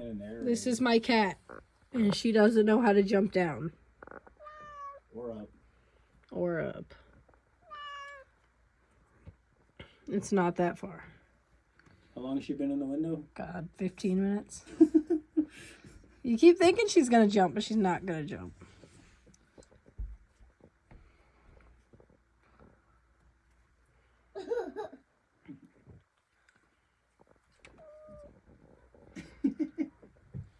This is my cat, and she doesn't know how to jump down Or up. or up. It's not that far. How long has she been in the window? God, 15 minutes. you keep thinking she's gonna jump, but she's not gonna jump.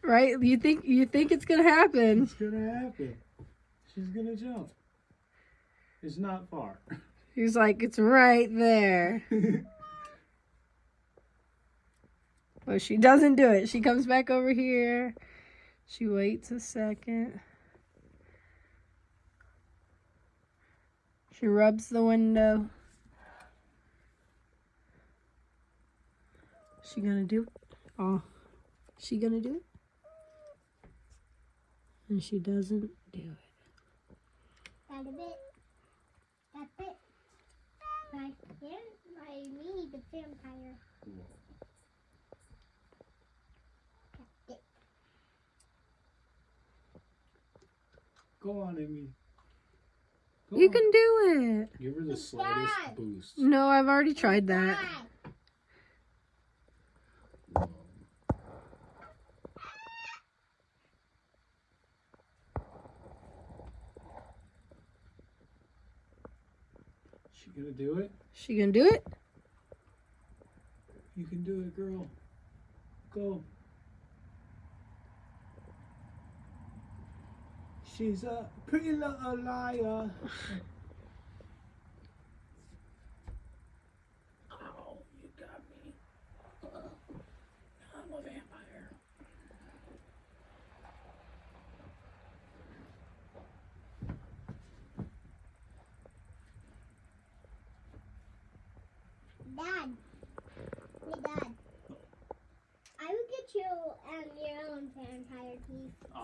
Right? You think you think it's gonna happen. It's gonna happen. She's gonna jump. It's not far. He's like, it's right there. But she doesn't do it. She comes back over here. She waits a second. She rubs the window. She gonna do it? Oh, she gonna do it? And she doesn't do it. Got a bit. That bit. Right here, my me, the vampire. Got. Go on, Amy. Go You on. can do it. give her the It's slightest done. boost. No, I've already tried that. She gonna do it? She gonna do it? You can do it, girl. Go. She's a pretty little liar.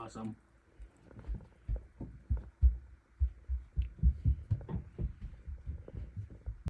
awesome.